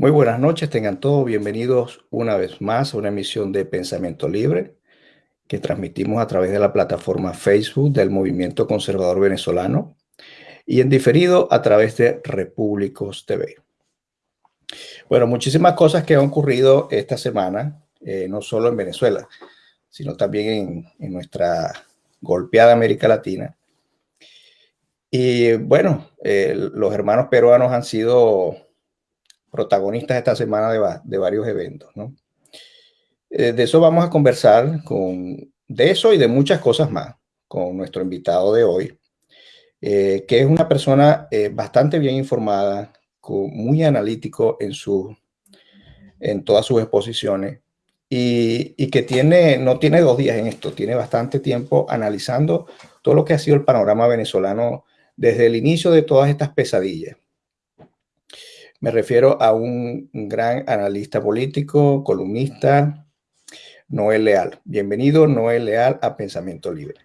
Muy buenas noches, tengan todos bienvenidos una vez más a una emisión de Pensamiento Libre que transmitimos a través de la plataforma Facebook del Movimiento Conservador Venezolano y en diferido a través de Repúblicos TV. Bueno, muchísimas cosas que han ocurrido esta semana, eh, no solo en Venezuela, sino también en, nuestra golpeada América Latina. Y bueno, eh, los hermanos peruanos han sido protagonistas esta semana de, varios eventos. Eh, de eso vamos a conversar con, de eso y de muchas cosas más con nuestro invitado de hoy, eh, que es una persona eh, bastante bien informada, muy analítico en, su, en todas sus exposiciones y, y, que tiene, no tiene dos días en esto, tiene bastante tiempo analizando todo lo que ha sido el panorama venezolano desde el inicio de todas estas pesadillas. Me refiero a un gran analista político, columnista, Noel Leal. Bienvenido, Noel Leal, a Pensamiento Libre.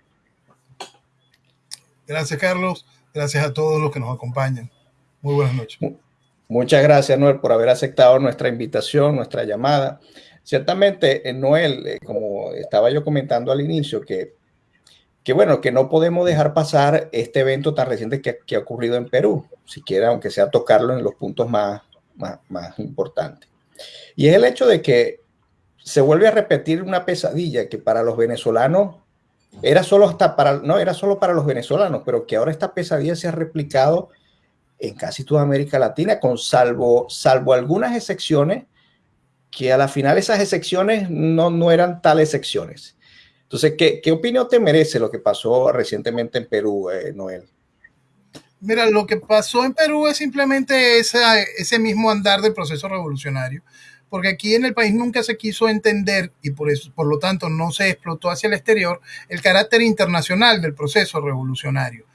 Gracias, Carlos. Gracias a todos los que nos acompañan. Muy buenas noches. Muchas gracias, Noel, por haber aceptado nuestra invitación, nuestra llamada. Ciertamente, eh, Noel, eh, como estaba yo comentando al inicio, que que bueno, que no podemos dejar pasar este evento tan reciente que, ha ocurrido en Perú, siquiera aunque sea tocarlo en los puntos más, más, importantes. Y es el hecho de que se vuelve a repetir una pesadilla que para los venezolanos era solo hasta para, no, era solo para los venezolanos, pero que ahora esta pesadilla se ha replicado en casi toda América Latina, con salvo, salvo algunas excepciones, que a la final esas excepciones no, no eran tales excepciones. Entonces, ¿qué, opinión te merece lo que pasó recientemente en Perú, eh, Noel? Mira, lo que pasó en Perú es simplemente ese mismo andar del proceso revolucionario, porque aquí en el país nunca se quiso entender y por, eso, por lo tanto no se explotó hacia el exterior el carácter internacional del proceso revolucionario.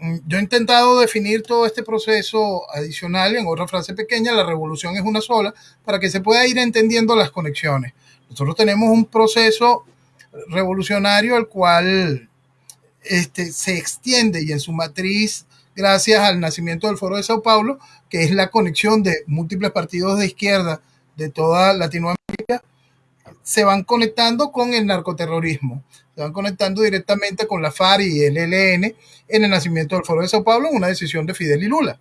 Mm, yo he intentado definir todo este proceso adicional en otra frase pequeña, la revolución es una sola, para que se pueda ir entendiendo las conexiones. Nosotros tenemos un proceso revolucionario al cual este, se extiende y en su matriz, gracias al nacimiento del Foro de Sao Paulo, que es la conexión de múltiples partidos de izquierda de toda Latinoamérica, se van conectando con el narcoterrorismo, se van conectando directamente con la FARC y el ELN en el nacimiento del Foro de Sao Paulo, una decisión de Fidel y Lula.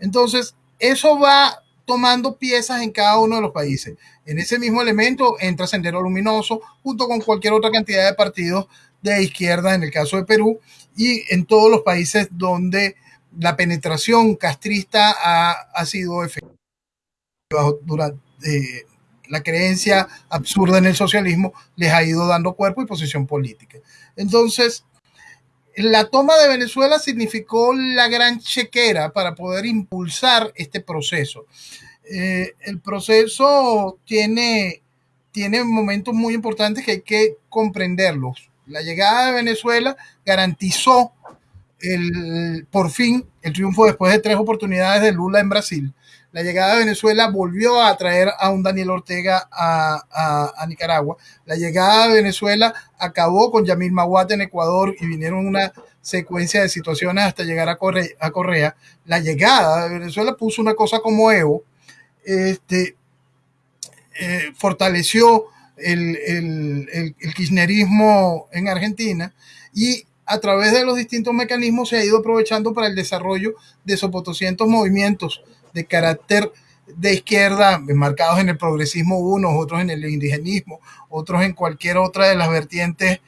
Entonces, eso va tomando piezas en cada uno de los países. En ese mismo elemento entra Sendero Luminoso, junto con cualquier otra cantidad de partidos de izquierda, en el caso de Perú, y en todos los países donde la penetración castrista ha, sido efectiva durante eh, la creencia absurda en el socialismo les ha ido dando cuerpo y posición política. Entonces, la toma de Venezuela significó la gran chequera para poder impulsar este proceso. Eh, el proceso tiene, tiene momentos muy importantes que hay que comprenderlos. La llegada de Venezuela garantizó el, por fin el triunfo después de tres oportunidades de Lula en Brasil. La llegada de Venezuela volvió a traer a un Daniel Ortega a, Nicaragua. La llegada de Venezuela acabó con Yamil Maguate en Ecuador y vinieron una secuencia de situaciones hasta llegar a Correa. a Correa. La llegada de Venezuela puso una cosa como Evo, este, eh, fortaleció el, el, kirchnerismo en Argentina y a través de los distintos mecanismos se ha ido aprovechando para el desarrollo de 200 movimientos de carácter de izquierda, marcados en el progresismo unos, otros en el indigenismo, otros en cualquier otra de las vertientes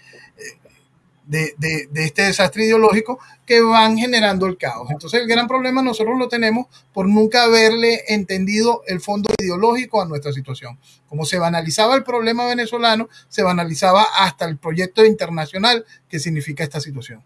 de, este desastre ideológico que van generando el caos. Entonces el gran problema nosotros lo tenemos por nunca haberle entendido el fondo ideológico a nuestra situación. Como se banalizaba el problema venezolano, se banalizaba hasta el proyecto internacional que significa esta situación.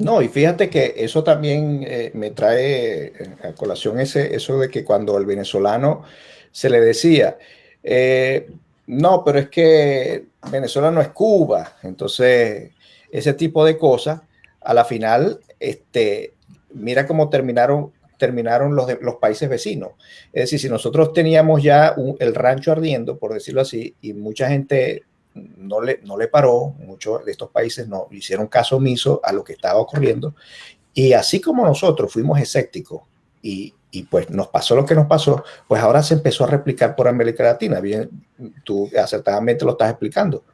No, y fíjate que eso también eh, me trae eh, a colación ese, eso de que cuando al venezolano se le decía, eh, no, pero es que Venezuela no es Cuba, entonces ese tipo de cosas, a la final, este, mira cómo terminaron, terminaron los, los países vecinos. Es decir, si nosotros teníamos ya el rancho ardiendo, por decirlo así, y mucha gente no le, no le paró, muchos de estos países no hicieron caso omiso a lo que estaba ocurriendo, y así como nosotros fuimos escépticos y y pues nos pasó lo que nos pasó, pues ahora se empezó a replicar por América Latina. Bien, tú acertadamente lo estás explicando.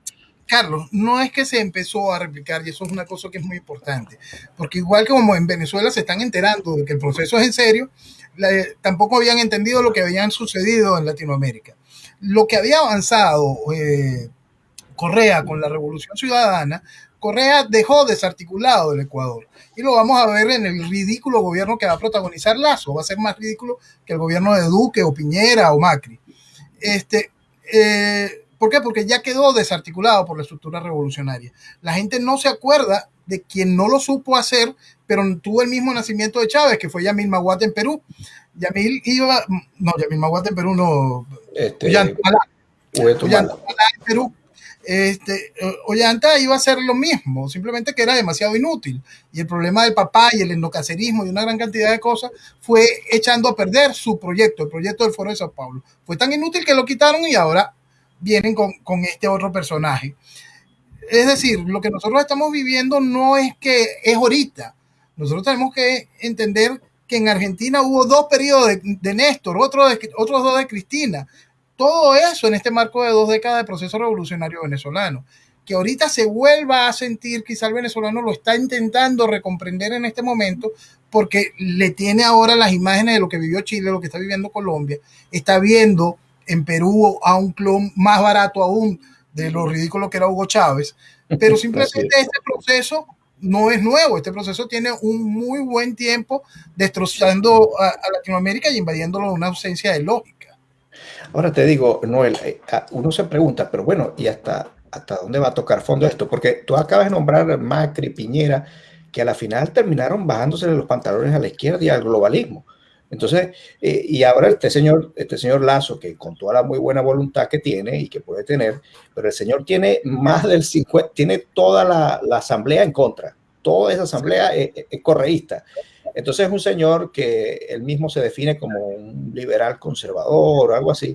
Carlos, no es que se empezó a replicar, y eso es una cosa que es muy importante, porque igual que como en Venezuela se están enterando de que el proceso es en serio, tampoco habían entendido lo que habían sucedido en Latinoamérica. Lo que había avanzado eh, Correa con la Revolución Ciudadana, Correa dejó desarticulado el Ecuador. Y lo vamos a ver en el ridículo gobierno que va a protagonizar Lazo. Va a ser más ridículo que el gobierno de Duque o Piñera o Macri. Este, eh, ¿Por qué? Porque ya quedó desarticulado por la estructura revolucionaria. La gente no se acuerda de quien no lo supo hacer, pero tuvo el mismo nacimiento de Chávez, que fue Yamil Maguate en Perú. Yamil iba, no, Yamil Maguate en Perú no, este, en Perú. Este, Ollanta iba a hacer lo mismo, simplemente que era demasiado inútil. Y el problema del papá y el endocacerismo y una gran cantidad de cosas fue echando a perder su proyecto, el proyecto del Foro de Sao Paulo. Fue tan inútil que lo quitaron y ahora vienen con, con este otro personaje. Es decir, lo que nosotros estamos viviendo no es que es ahorita. Nosotros tenemos que entender que en Argentina hubo dos periodos de, de Néstor, otro otros dos de Cristina. Todo eso en este marco de dos décadas de proceso revolucionario venezolano. Que ahorita se vuelva a sentir, quizá el venezolano lo está intentando recomprender en este momento, porque le tiene ahora las imágenes de lo que vivió Chile, lo que está viviendo Colombia, está viendo en Perú a un clon más barato aún de lo ridículo que era Hugo Chávez, pero simplemente este proceso no es nuevo, este proceso tiene un muy buen tiempo destrozando a, Latinoamérica y invadiéndolo de una ausencia de lógica. Ahora te digo, Noel, eh, uno se pregunta, pero bueno, ¿y hasta, hasta dónde va a tocar fondo esto? Porque tú acabas de nombrar Macri, Piñera, que a la final terminaron bajándose los pantalones a la izquierda y al globalismo. Entonces, eh, y ahora este señor, este señor Lazo, que con toda la muy buena voluntad que tiene y que puede tener, pero el señor tiene más del 50, tiene toda la, asamblea en contra, toda esa asamblea es, correísta. Entonces es un señor que él mismo se define como un liberal conservador o algo así,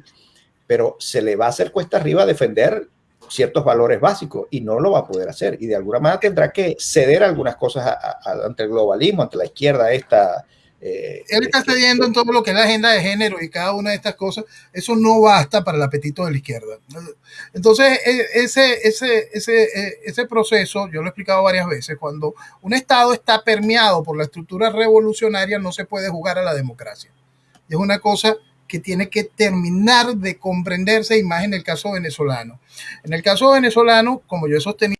pero se le va a hacer cuesta arriba defender ciertos valores básicos y no lo va a poder hacer. Y de alguna manera tendrá que ceder algunas cosas ante el globalismo, ante la izquierda esta eh, Él está cediendo en todo lo que es la agenda de género y cada una de estas cosas. Eso no basta para el apetito de la izquierda. Entonces, e, ese, ese, ese, e, ese proceso, yo lo he explicado varias veces, cuando un Estado está permeado por la estructura revolucionaria, no se puede jugar a la democracia. Es una cosa que tiene que terminar de comprenderse, y más en el caso venezolano. En el caso venezolano, como yo he sostenido,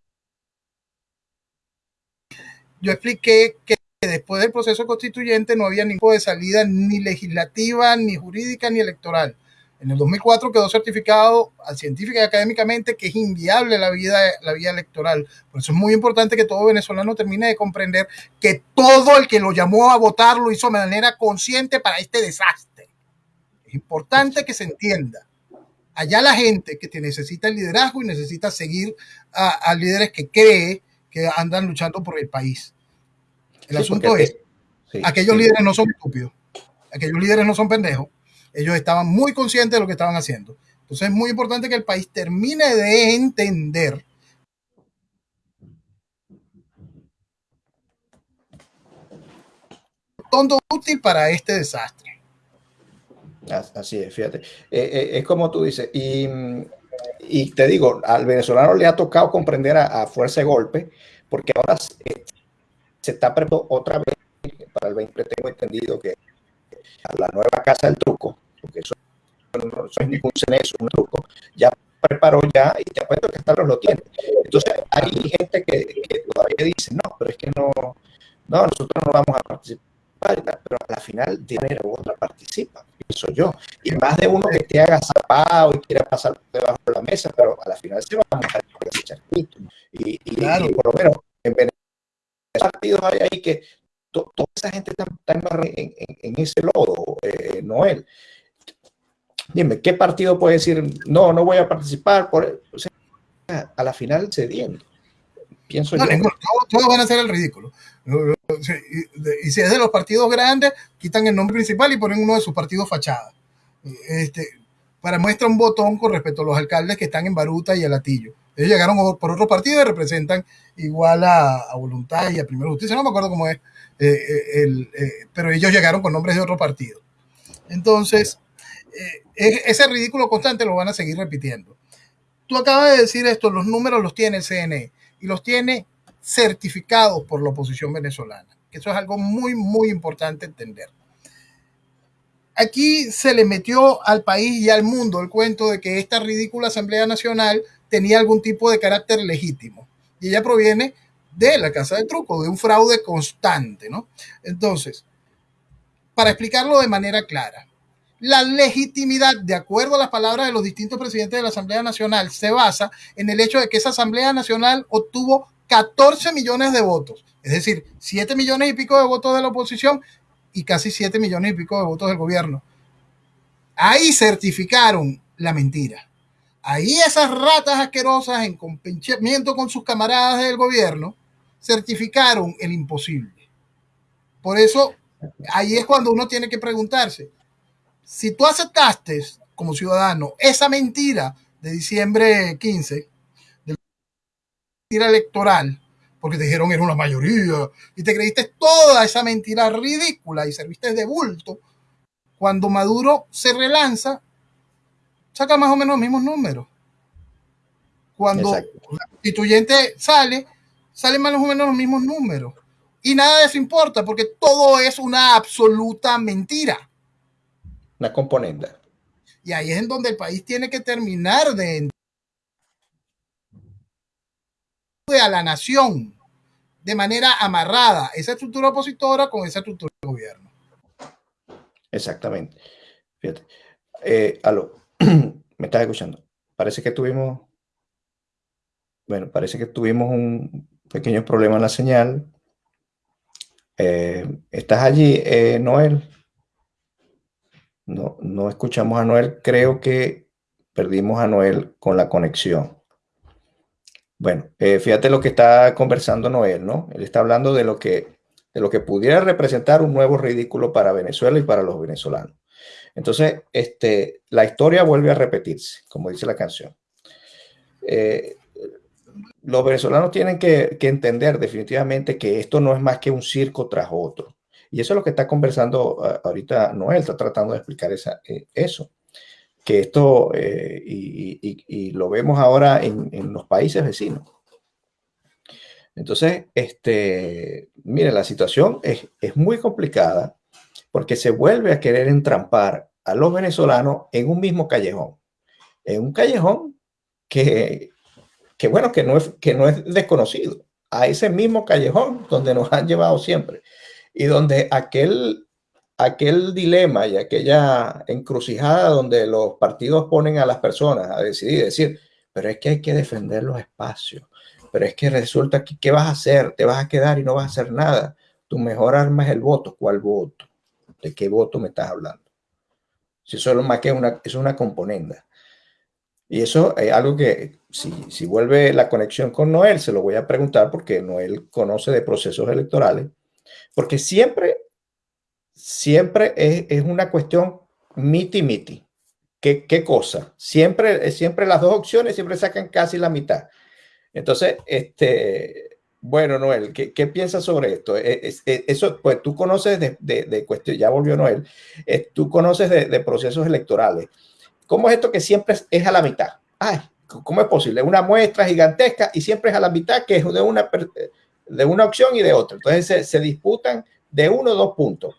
yo expliqué que después del proceso constituyente no había ningún de salida ni legislativa, ni jurídica, ni electoral. En el 2004 quedó certificado científica y académicamente que es inviable la vida, vía electoral. Por eso es muy importante que todo venezolano termine de comprender que todo el que lo llamó a votar lo hizo de manera consciente para este desastre. Es importante que se entienda. Allá la gente que te necesita el liderazgo y necesita seguir a, a líderes que cree que andan luchando por el país. El asunto es, aquellos líderes no son estúpidos, aquellos líderes no son pendejos, ellos estaban muy conscientes de lo que estaban haciendo. Entonces es muy importante que el país termine de entender tonto útil para este desastre. Así es, fíjate. Eh, eh, es como tú dices, y, te digo, al venezolano le ha tocado comprender a, a fuerza de golpe, porque ahora eh, se está preparando otra vez para el 20, tengo entendido que a la nueva casa del truco, porque eso no, es ningún ceneso, un truco, ya preparó ya y te apuesto que hasta lo tiene. Entonces hay gente que, que, todavía dice, no, pero es que no, no, nosotros no vamos a participar, pero a la final de manera u otra participa, pienso yo. Y más de uno que te haga zapado y quiera pasar debajo de la mesa, pero a la final se va a mojar ese charquito. Y, y, claro. y por lo menos en Venezuela partidos hay ahí que toda esa gente está, en, en, ese lodo, eh, Noel. Dime, ¿qué partido puede decir, no, no voy a participar? Por, o sea, a la final cediendo. Pienso yo. todos, van a hacer el ridículo. Y si es de los partidos grandes, quitan el nombre principal y ponen uno de sus partidos fachada. Este, para muestra un botón con respecto a los alcaldes que están en Baruta y el Atillo. Ellos llegaron por otro partido y representan igual a, Voluntad y a Primera Justicia, no me acuerdo cómo es, eh, eh, el, eh, pero ellos llegaron con nombres de otro partido. Entonces, ese ridículo constante lo van a seguir repitiendo. Tú acabas de decir esto, los números los tiene el CNE y los tiene certificados por la oposición venezolana, eso es algo muy, muy importante entender. Aquí se le metió al país y al mundo el cuento de que esta ridícula Asamblea Nacional tenía algún tipo de carácter legítimo. Y ella proviene de la Casa de Truco, de un fraude constante, ¿no? Entonces, para explicarlo de manera clara, la legitimidad, de acuerdo a las palabras de los distintos presidentes de la Asamblea Nacional, se basa en el hecho de que esa Asamblea Nacional obtuvo 14 millones de votos, es decir, 7 millones y pico de votos de la oposición y casi 7 millones y pico de votos del gobierno. Ahí certificaron la mentira. Ahí esas ratas asquerosas en compinchamiento con sus camaradas del gobierno certificaron el imposible. Por eso, ahí es cuando uno tiene que preguntarse, si tú aceptaste como ciudadano esa mentira de diciembre 15, de la mentira electoral, porque te dijeron era una mayoría, y te creíste toda esa mentira ridícula y serviste de bulto, cuando Maduro se relanza, saca más o menos los mismos números. Cuando el la constituyente sale, salen más o menos los mismos números. Y nada de eso importa, porque todo es una absoluta mentira una componente. Y ahí es en donde el país tiene que terminar de a la nación de manera amarrada esa estructura opositora con esa estructura de gobierno. Exactamente. Fíjate. Eh, aló, me estás escuchando. Parece que tuvimos, bueno, parece que tuvimos un pequeño problema en la señal. Eh, ¿Estás allí, eh, Noel? No, no escuchamos a Noel. Creo que perdimos a Noel con la conexión. Bueno, eh, fíjate lo que está conversando Noel, ¿no? Él está hablando de lo que de lo que pudiera representar un nuevo ridículo para Venezuela y para los venezolanos. Entonces, este, la historia vuelve a repetirse, como dice la canción. Eh, los venezolanos tienen que, que, entender definitivamente que esto no es más que un circo tras otro. Y eso es lo que está conversando ah, ahorita Noel, está tratando de explicar esa, eh, eso. Que esto, eh, y, lo vemos ahora en, los países vecinos. Entonces, este, mire, la situación es, es muy complicada porque se vuelve a querer entrampar a los venezolanos en un mismo callejón. En un callejón que, que bueno, que no, es, que no es desconocido. A ese mismo callejón donde nos han llevado siempre y donde aquel, aquel dilema y aquella encrucijada donde los partidos ponen a las personas a decidir, decir, pero es que hay que defender los espacios, pero es que resulta que, ¿qué vas a hacer? Te vas a quedar y no vas a hacer nada. Tu mejor arma es el voto. ¿Cuál voto? ¿De qué voto me estás hablando? Si solo más que una, es una componenda. Y eso es algo que, si, si vuelve la conexión con Noel, se lo voy a preguntar porque Noel conoce de procesos electorales porque siempre, siempre es, una cuestión miti-miti. ¿Qué, ¿Qué, cosa? Siempre, siempre las dos opciones siempre sacan casi la mitad. Entonces, este, bueno, Noel, ¿qué, qué piensas sobre esto? E, e, eso, pues tú conoces de, de, cuestión, ya volvió Noel, tú conoces de, procesos electorales. ¿Cómo es esto que siempre es a la mitad? Ay, ¿cómo es posible? Una muestra gigantesca y siempre es a la mitad, que es de una, de una opción y de otra. Entonces se, disputan de uno o dos puntos.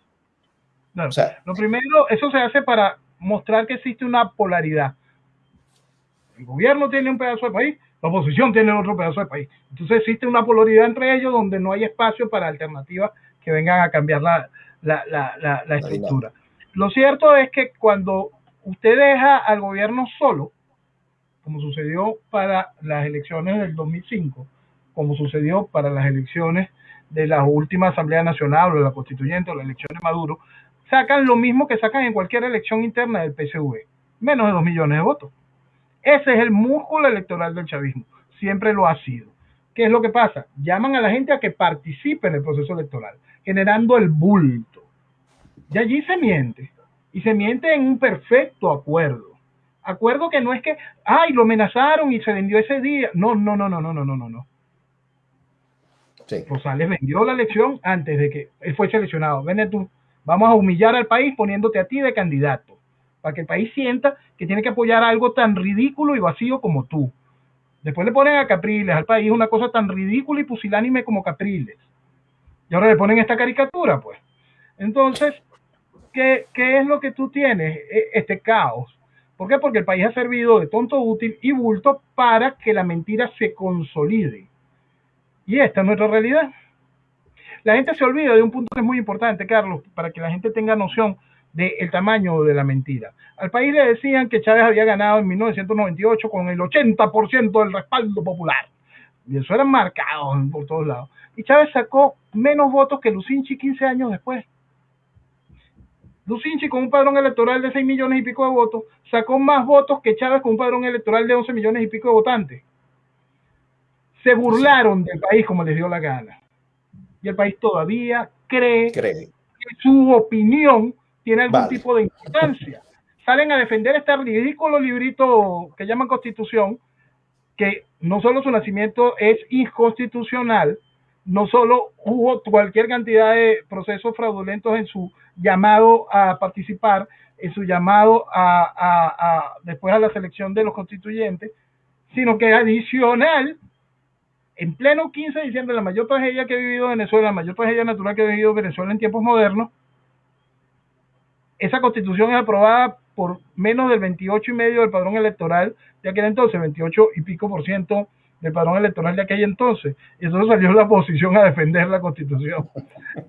o sea, lo primero, eso se hace para mostrar que existe una polaridad. El gobierno tiene un pedazo de país, la oposición tiene otro pedazo de país. Entonces existe una polaridad entre ellos donde no hay espacio para alternativas que vengan a cambiar la, la, la, la estructura. Lo cierto es que cuando usted deja al gobierno solo, como sucedió para las elecciones del 2005, como sucedió para las elecciones de la última Asamblea Nacional o de la Constituyente o la elección de Maduro, sacan lo mismo que sacan en cualquier elección interna del PSV, menos de dos millones de votos. Ese es el músculo electoral del chavismo, siempre lo ha sido. ¿Qué es lo que pasa? Llaman a la gente a que participe en el proceso electoral, generando el bulto. Y allí se miente, y se miente en un perfecto acuerdo. Acuerdo que no es que, ay, lo amenazaron y se vendió ese día. No, no, no, no, no, no, no, no. Rosales vendió la elección antes de que él fue seleccionado. Vende tú, Vamos a humillar al país poniéndote a ti de candidato, para que el país sienta que tiene que apoyar algo tan ridículo y vacío como tú. Después le ponen a Capriles al país una cosa tan ridícula y pusilánime como Capriles. Y ahora le ponen esta caricatura, pues. Entonces, ¿qué, es lo que tú tienes? E, este caos. ¿Por qué? Porque el país ha servido de tonto útil y bulto para que la mentira se consolide. Y esta es nuestra realidad. La gente se olvida de un punto que es muy importante, Carlos, para que la gente tenga noción del tamaño de la mentira. Al país le decían que Chávez había ganado en 1998 con el 80% del respaldo popular. Y eso era marcado por todos lados. Y Chávez sacó menos votos que Lucinchi 15 años después. Lucinchi con un padrón electoral de 6 millones y pico de votos sacó más votos que Chávez con un padrón electoral de 11 millones y pico de votantes. Se burlaron del país como les dio la gana y el país todavía cree, que su opinión tiene algún tipo de importancia. Salen a defender este ridículo librito que llaman constitución, que no solo su nacimiento es inconstitucional, no solo hubo cualquier cantidad de procesos fraudulentos en su llamado a participar, en su llamado a, a después a la selección de los constituyentes, sino que adicional en pleno 15 de diciembre, la mayor tragedia que ha vivido Venezuela, la mayor tragedia natural que ha vivido Venezuela en tiempos modernos, esa constitución es aprobada por menos del 28 y medio del padrón electoral de aquel entonces, 28 y pico por ciento del padrón electoral de aquel entonces. Y entonces salió la oposición a defender la constitución.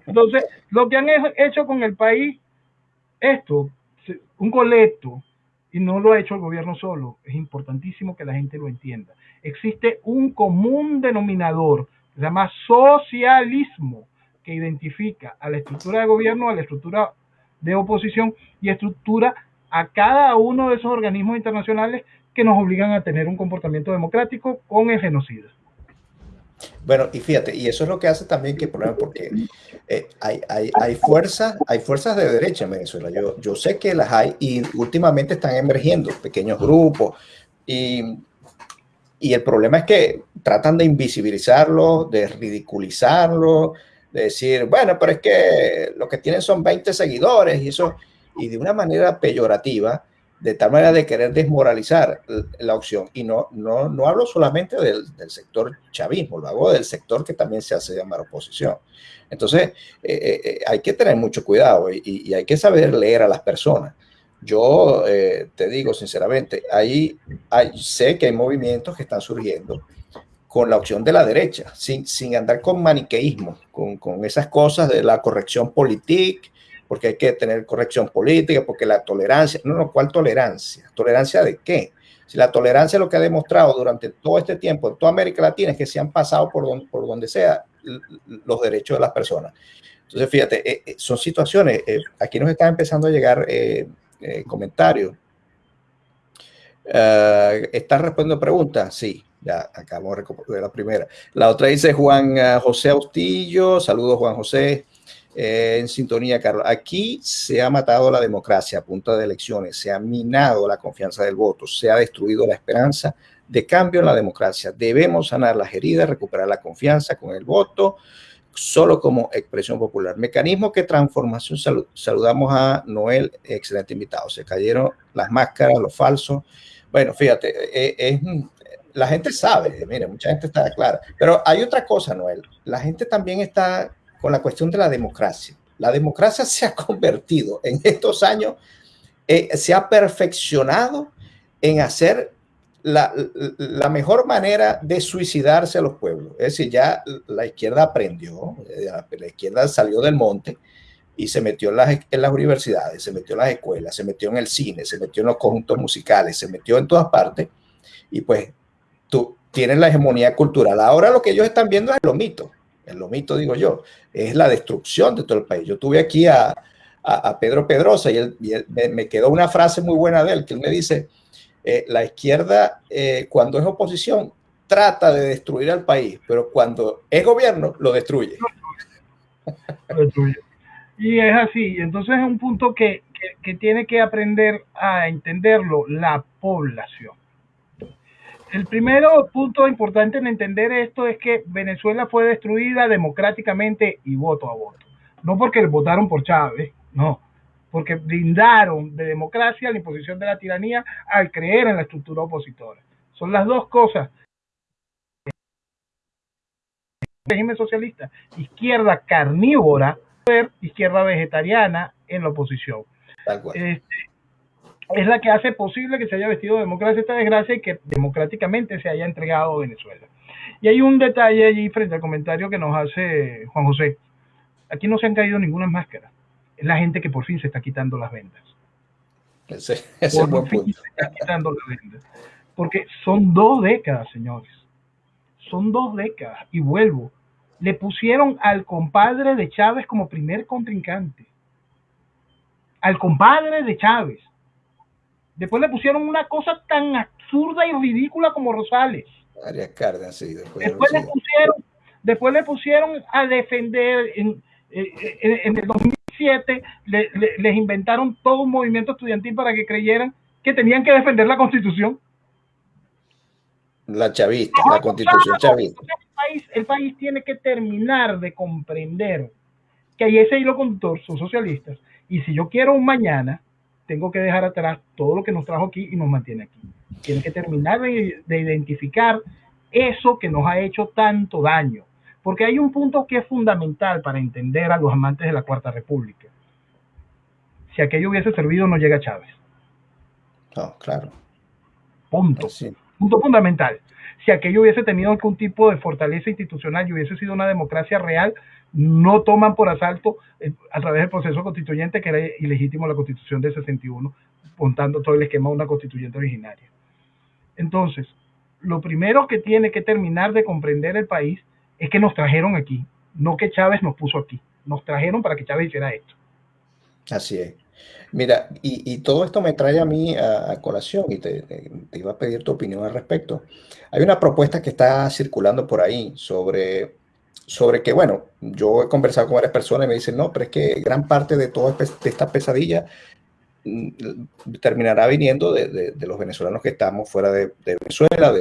Entonces, lo que han hecho con el país, esto, un colecto, y no lo ha hecho el gobierno solo, es importantísimo que la gente lo entienda existe un común denominador, se llama socialismo, que identifica a la estructura de gobierno, a la estructura de oposición y estructura a cada uno de esos organismos internacionales que nos obligan a tener un comportamiento democrático con el genocidio. Bueno, y fíjate, y eso es lo que hace también que el problema, porque eh, hay, hay, hay, fuerzas, hay fuerzas de derecha en Venezuela. Yo, yo sé que las hay y últimamente están emergiendo pequeños grupos y y el problema es que tratan de invisibilizarlo, de ridiculizarlo, de decir, bueno, pero es que lo que tienen son 20 seguidores y eso, y de una manera peyorativa, de tal manera de querer desmoralizar la opción. Y no, no, no hablo solamente del, sector chavismo, lo hago del sector que también se hace llamar oposición. Entonces, eh, eh, eh, hay que tener mucho cuidado y, hay que saber leer a las personas. Yo te digo sinceramente, ahí hay, sé que hay movimientos que están surgiendo con la opción de la derecha, sin, sin andar con maniqueísmo, con, con esas cosas de la corrección política, porque hay que tener corrección política, porque la tolerancia, no, no, ¿cuál tolerancia? ¿Tolerancia de qué? Si la tolerancia lo que ha demostrado durante todo este tiempo en toda América Latina es que se han pasado por donde, por donde sea los derechos de las personas. Entonces, fíjate, eh, eh, son situaciones, aquí nos están empezando a llegar eh, comentario. Uh, ¿Está respondiendo preguntas? Sí, ya acabamos de la primera. La otra dice Juan uh, José Austillo. Saludos, Juan José. Eh, en sintonía, Carlos. Aquí se ha matado la democracia a punta de elecciones, se ha minado la confianza del voto, se ha destruido la esperanza de cambio en la democracia. Debemos sanar las heridas, recuperar la confianza con el voto solo como expresión popular. Mecanismo que transformación. saludamos a Noel, excelente invitado. Se cayeron las máscaras, los falsos. Bueno, fíjate, eh, es, la gente sabe, mire, mucha gente está clara. Pero hay otra cosa, Noel. La gente también está con la cuestión de la democracia. La democracia se ha convertido en estos años, eh, se ha perfeccionado en hacer la, la, mejor manera de suicidarse a los pueblos. Es decir, ya la izquierda aprendió, eh, la izquierda salió del monte y se metió en las, en las universidades, se metió en las escuelas, se metió en el cine, se metió en los conjuntos musicales, se metió en todas partes y pues tú tienes la hegemonía cultural. Ahora lo que ellos están viendo es lo mito, el mito digo yo, es la destrucción de todo el país. Yo tuve aquí a, a, Pedro Pedrosa y, él, me quedó una frase muy buena de él, que él me dice, eh, la izquierda, eh, cuando es oposición, trata de destruir al país, pero cuando es gobierno, lo destruye. Y es así, entonces es un punto que, que, tiene que aprender a entenderlo la población. El primer punto importante en entender esto es que Venezuela fue destruida democráticamente y voto a voto. No porque votaron por Chávez, No, porque brindaron de democracia la imposición de la tiranía al creer en la estructura opositora. Son las dos cosas. régimen socialista, izquierda carnívora, izquierda vegetariana en la oposición. Este, es la que hace posible que se haya vestido de democracia esta desgracia y que democráticamente se haya entregado a Venezuela. Y hay un detalle allí frente al comentario que nos hace Juan José. Aquí no se han caído ninguna máscara. Es la gente que por fin se está quitando las vendas. Ese, buen punto. Se está quitando las vendas. Porque son dos décadas, señores. Son dos décadas. Y vuelvo. Le pusieron al compadre de Chávez como primer contrincante. Al compadre de Chávez Después le pusieron una cosa tan absurda y ridícula como Rosales. Arias Cárdenas, sí. Después, le pusieron, después le pusieron a defender en, en, el 2007, les inventaron todo un movimiento estudiantil para que creyeran que tenían que defender la constitución. La chavista, la constitución chavista. El país, el país tiene que terminar de comprender que ahí ese hilo conductor son socialistas. Y si yo quiero un mañana, tengo que dejar atrás todo lo que nos trajo aquí y nos mantiene aquí. Tiene que terminar de, identificar eso que nos ha hecho tanto daño. Porque hay un punto que es fundamental para entender a los amantes de la Cuarta República. Si aquello hubiese servido, no llega Chávez. No, claro. Punto. Punto fundamental. Si aquello hubiese tenido algún tipo de fortaleza institucional y hubiese sido una democracia real, no toman por asalto eh, a través del proceso constituyente que era ilegítimo la constitución de 61, montando todo el esquema de una constituyente originaria. Entonces, lo primero que tiene que terminar de comprender el país es que nos trajeron aquí, no que Chávez nos puso aquí, nos trajeron para que Chávez hiciera esto. Así es. Mira, y, todo esto me trae a mí a, colación y te, iba a pedir tu opinión al respecto. Hay una propuesta que está circulando por ahí sobre sobre que, bueno, yo he conversado con varias personas y me dicen, no, pero es que gran parte de toda esta pesadilla mm, terminará viniendo de, los venezolanos que estamos fuera de, Venezuela,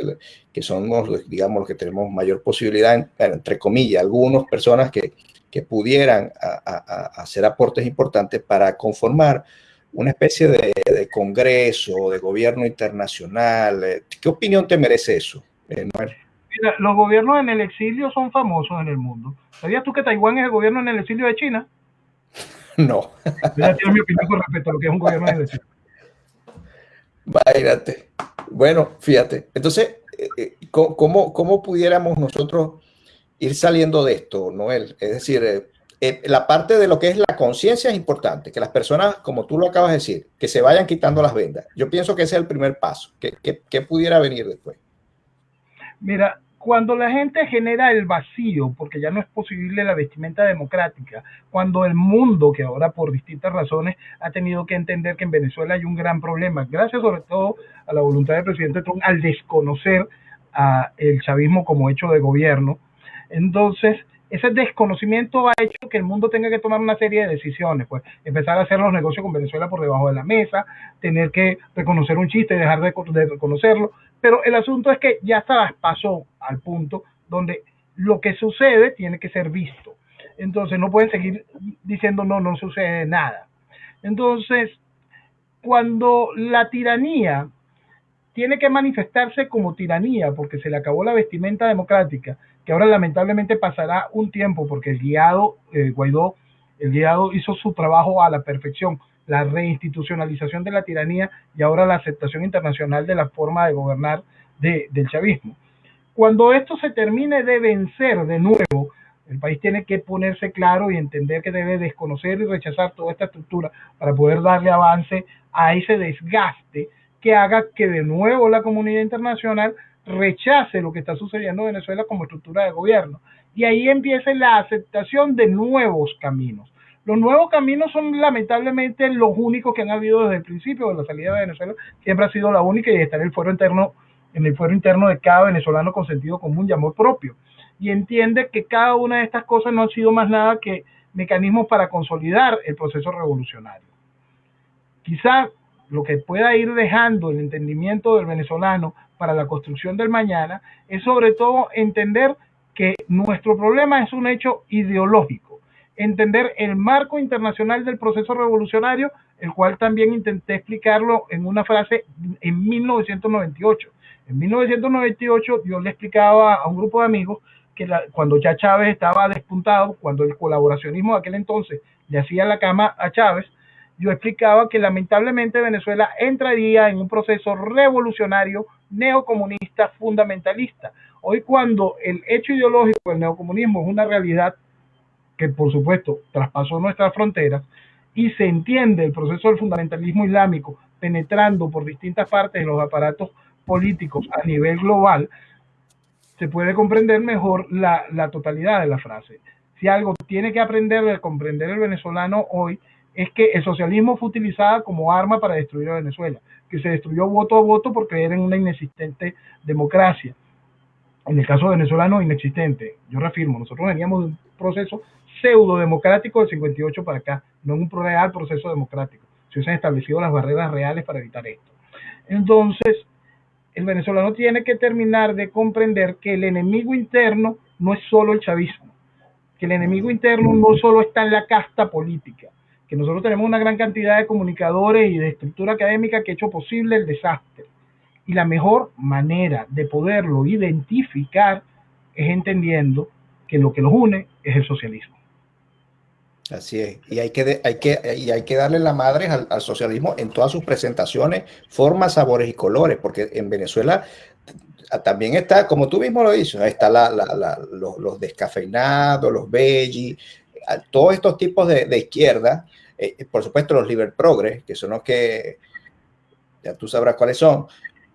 que somos, digamos, los que tenemos mayor posibilidad, entre comillas, algunas personas que, que pudieran hacer aportes importantes para conformar una especie de, congreso, de gobierno internacional. ¿Qué opinión te merece eso, eh, Noel? Mira, los gobiernos en el exilio son famosos en el mundo. ¿Sabías tú que Taiwán es el gobierno en el exilio de China? No. Mira, mi opinión con respecto a lo que es un gobierno en el exilio. Váyate. Bueno, fíjate. Entonces, eh, eh, ¿cómo, ¿cómo, pudiéramos nosotros ir saliendo de esto, Noel? Es decir, eh, la parte de lo que es la conciencia es importante, que las personas, como tú lo acabas de decir, que se vayan quitando las vendas. Yo pienso que ese es el primer paso. qué pudiera venir después? Mira, cuando la gente genera el vacío, porque ya no es posible la vestimenta democrática, cuando el mundo, que ahora por distintas razones ha tenido que entender que en Venezuela hay un gran problema, gracias sobre todo a la voluntad del presidente Trump al desconocer el chavismo como hecho de gobierno, entonces ese desconocimiento ha hecho que el mundo tenga que tomar una serie de decisiones, pues empezar a hacer los negocios con Venezuela por debajo de la mesa, tener que reconocer un chiste y dejar de, reconocerlo, pero el asunto es que ya pasó al punto donde lo que sucede tiene que ser visto. Entonces no pueden seguir diciendo no, no sucede nada. Entonces, cuando la tiranía tiene que manifestarse como tiranía porque se le acabó la vestimenta democrática, que ahora lamentablemente pasará un tiempo porque el guiado eh, Guaidó, el guiado hizo su trabajo a la perfección, la reinstitucionalización de la tiranía y ahora la aceptación internacional de la forma de gobernar del chavismo. Cuando esto se termine de vencer de nuevo, el país tiene que ponerse claro y entender que debe desconocer y rechazar toda esta estructura para poder darle avance a ese desgaste que haga que de nuevo la comunidad internacional rechace lo que está sucediendo en Venezuela como estructura de gobierno. Y ahí empiece la aceptación de nuevos caminos. Los nuevos caminos son lamentablemente los únicos que han habido desde el principio de la salida de Venezuela. Siempre ha sido la única y está en el fuero interno, en el fuero interno de cada venezolano con sentido común y amor propio. Y entiende que cada una de estas cosas no han sido más nada que mecanismos para consolidar el proceso revolucionario. Quizá lo que pueda ir dejando el entendimiento del venezolano para la construcción del mañana es sobre todo entender que nuestro problema es un hecho ideológico entender el marco internacional del proceso revolucionario, el cual también intenté explicarlo en una frase en 1998. En 1998 yo le explicaba a un grupo de amigos que cuando ya Chávez estaba despuntado, cuando el colaboracionismo de aquel entonces le hacía la cama a Chávez, yo explicaba que lamentablemente Venezuela entraría en un proceso revolucionario neocomunista fundamentalista. Hoy cuando el hecho ideológico del neocomunismo es una realidad que por supuesto traspasó nuestras fronteras y se entiende el proceso del fundamentalismo islámico penetrando por distintas partes de los aparatos políticos a nivel global, se puede comprender mejor la, la totalidad de la frase. Si algo tiene que aprender de comprender el venezolano hoy es que el socialismo fue utilizado como arma para destruir a Venezuela, que se destruyó voto a voto por creer en una inexistente democracia. En el caso venezolano, inexistente. Yo reafirmo, nosotros veníamos de un proceso pseudo democrático del 58 para acá, no un real proceso democrático. Se hubiesen establecido las barreras reales para evitar esto. Entonces, el venezolano tiene que terminar de comprender que el enemigo interno no es solo el chavismo, que el enemigo interno no solo está en la casta política, que nosotros tenemos una gran cantidad de comunicadores y de estructura académica que ha hecho posible el desastre. Y la mejor manera de poderlo identificar es entendiendo que lo que los une es el socialismo. Así es, y hay que, hay que, y hay que darle la madre al, al, socialismo en todas sus presentaciones, formas, sabores y colores, porque en Venezuela también está, como tú mismo lo dices, está la, los, descafeinados, los veggies, todos estos tipos de, de izquierda eh, por supuesto los liber progres, que son los que ya tú sabrás cuáles son,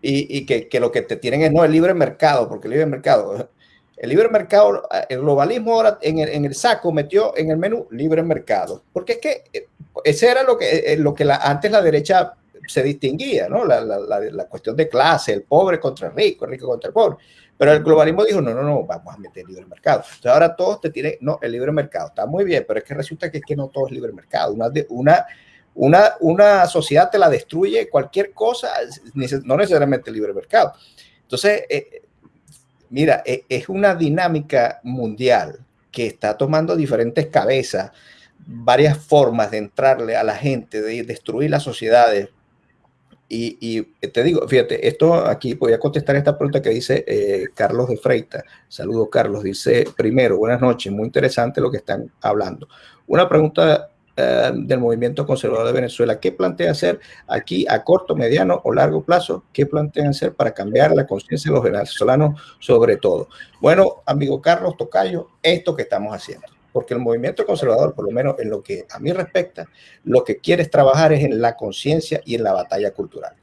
y, y que, que, lo que te tienen es no el libre mercado, porque el libre mercado, el libre mercado, el globalismo ahora en el, en el saco metió en el menú libre mercado, porque es que eh, ese era lo que, eh, lo que la, antes la derecha se distinguía, ¿no? La, la, la, cuestión de clase, el pobre contra el rico, el rico contra el pobre. Pero el globalismo dijo, no, no, no, vamos a meter libre mercado. Entonces ahora todos te tienen, no, el libre mercado está muy bien, pero es que resulta que, es que no todo es libre mercado. Una, una, una, una sociedad te la destruye cualquier cosa, no necesariamente el libre mercado. Entonces, eh, mira, eh, es una dinámica mundial que está tomando diferentes cabezas, varias formas de entrarle a la gente, de destruir las sociedades, y, te digo, fíjate, esto aquí voy a contestar esta pregunta que dice eh, Carlos de Freita. Saludos, Carlos. Dice, primero, buenas noches, muy interesante lo que están hablando. Una pregunta eh, del movimiento conservador de Venezuela. ¿Qué plantea hacer aquí a corto, mediano o largo plazo? ¿Qué plantean hacer para cambiar la conciencia de los venezolanos sobre todo? Bueno, amigo Carlos Tocayo, esto que estamos haciendo porque el movimiento conservador, por lo menos en lo que a mí respecta, lo que quiere trabajar es en la conciencia y en la batalla cultural.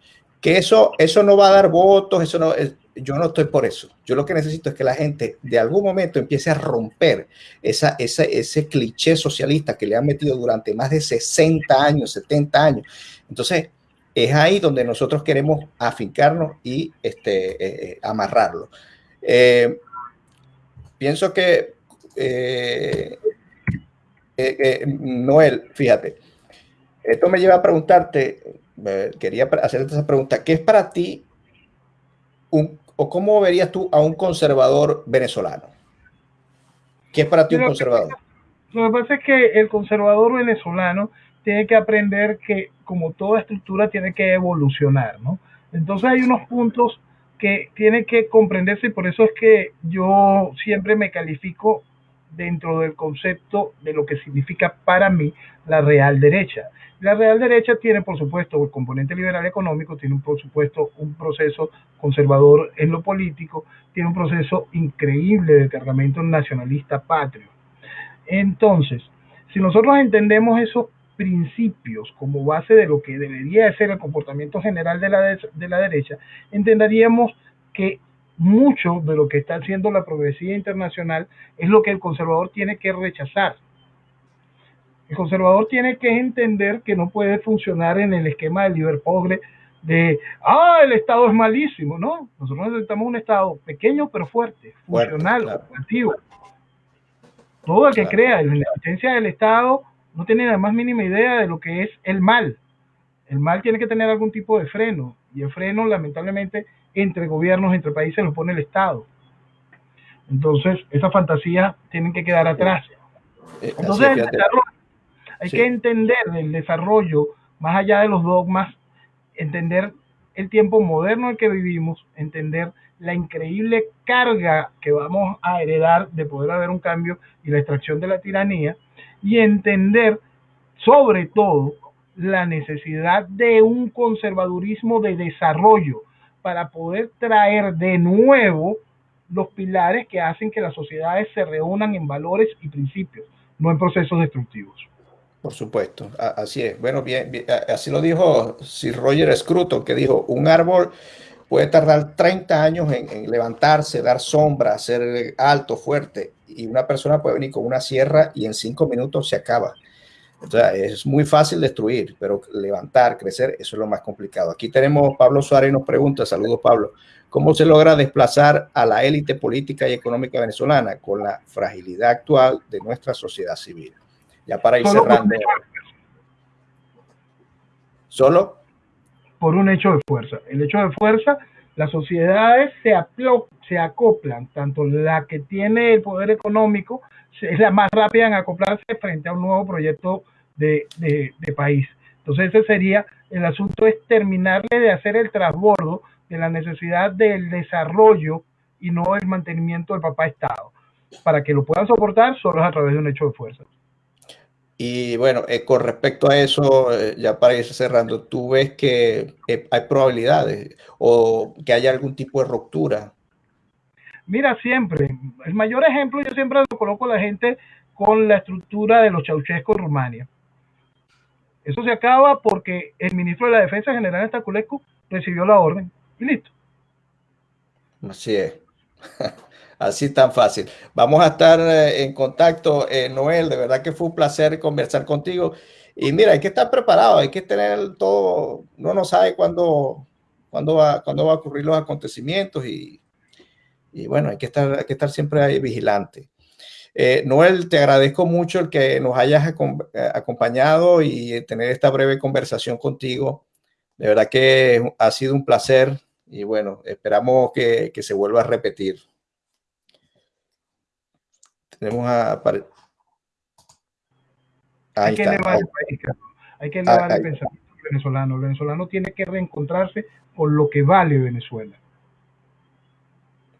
Que eso, eso no va a dar votos, eso no, yo no estoy por eso. Yo lo que necesito es que la gente de algún momento empiece a romper esa, esa, ese cliché socialista que le han metido durante más de 60 años, 70 años. Entonces, es ahí donde nosotros queremos afincarnos y este, eh, eh amarrarlo. Eh, pienso que eh, eh, eh, Noel, fíjate, esto me lleva a preguntarte, quería hacerte esa pregunta, ¿qué es para ti un, o cómo verías tú a un conservador venezolano? ¿Qué es para ti un conservador? lo que pasa es que el conservador venezolano tiene que aprender que como toda estructura tiene que evolucionar, ¿no? Entonces hay unos puntos que tiene que comprenderse y por eso es que yo siempre me califico dentro del concepto de lo que significa para mí la real derecha. La real derecha tiene, por supuesto, el componente liberal económico, tiene, por supuesto, un proceso conservador en lo político, tiene un proceso increíble de cargamento nacionalista patrio. Entonces, si nosotros entendemos esos principios como base de lo que debería ser el comportamiento general de la, de la derecha, entenderíamos que mucho de lo que está haciendo la progresía internacional es lo que el conservador tiene que rechazar. El conservador tiene que entender que no puede funcionar en el esquema del Liverpool de, ah, el Estado es malísimo, ¿no? Nosotros necesitamos un Estado pequeño pero fuerte, funcional, activo. Todo el que crea en la existencia del Estado no tiene la más mínima idea de lo que es el mal. El mal tiene que tener algún tipo de freno y el freno lamentablemente entre gobiernos, entre países, lo pone el Estado. Entonces, esas fantasías tienen que quedar atrás. Eh, Entonces, hay que entender el desarrollo, más allá de los dogmas, entender el tiempo moderno en que vivimos, entender la increíble carga que vamos a heredar de poder haber un cambio y la extracción de la tiranía, y entender sobre todo la necesidad de un conservadurismo de desarrollo para poder traer de nuevo los pilares que hacen que las sociedades se reúnan en valores y principios, no en procesos destructivos. Por supuesto, así es. Bueno, bien, así lo dijo Sir Roger Scruton, que dijo, un árbol puede tardar 30 años en, levantarse, dar sombra, ser alto, fuerte, y una persona puede venir con una sierra y en cinco minutos se acaba. Entonces, es muy fácil destruir, pero levantar, crecer, eso es lo más complicado. Aquí tenemos Pablo Suárez nos pregunta, saludos Pablo, ¿cómo se logra desplazar a la élite política y económica venezolana con la fragilidad actual de nuestra sociedad civil? Ya para ir cerrando. ¿Solo? Por un hecho de fuerza. El hecho de fuerza, las sociedades se, se acoplan, tanto la que tiene el poder económico es la más rápida en acoplarse frente a un nuevo proyecto de, de país. Entonces ese sería, el asunto es terminarle de hacer el transbordo de la necesidad del desarrollo y no el mantenimiento del papá Estado. Para que lo puedan soportar solo es a través de un hecho de fuerza. Y bueno, eh, con respecto a eso, eh, ya para ir cerrando, ¿tú ves que eh, hay probabilidades o que haya algún tipo de ruptura? Mira, siempre, el mayor ejemplo yo siempre lo coloco a la gente con la estructura de los chauchescos en Rumania. Eso se acaba porque el ministro de la Defensa General Estaculescu recibió la orden y listo. Así es. Así tan fácil. Vamos a estar eh, en contacto, eh, Noel. De verdad que fue un placer conversar contigo. Y mira, hay que estar preparado, hay que tener todo. No sabe cuándo, cuándo, va, cuándo va a ocurrir los acontecimientos y, y bueno, hay que estar, hay que estar siempre ahí vigilante. Eh, Noel, te agradezco mucho el que nos hayas acompañado y tener esta breve conversación contigo. De verdad que ha sido un placer y bueno, esperamos que, que se vuelva a repetir. Tenemos a... hay, que elevar el país, hay que elevar el pensamiento venezolano. El venezolano tiene que reencontrarse con lo que vale Venezuela.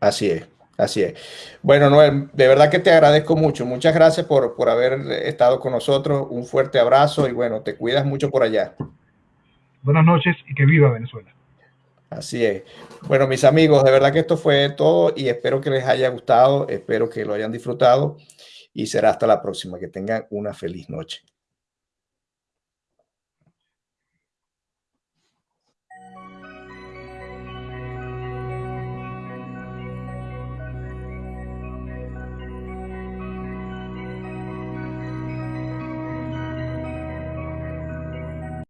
Así es, así es. Bueno, Noel, de verdad que te agradezco mucho. Muchas gracias por, por haber estado con nosotros. Un fuerte abrazo y bueno, te cuidas mucho por allá. Buenas noches y que viva Venezuela. Así es. Bueno, mis amigos, de verdad que esto fue todo y espero que les haya gustado, espero que lo hayan disfrutado y será hasta la próxima. Que tengan una feliz noche.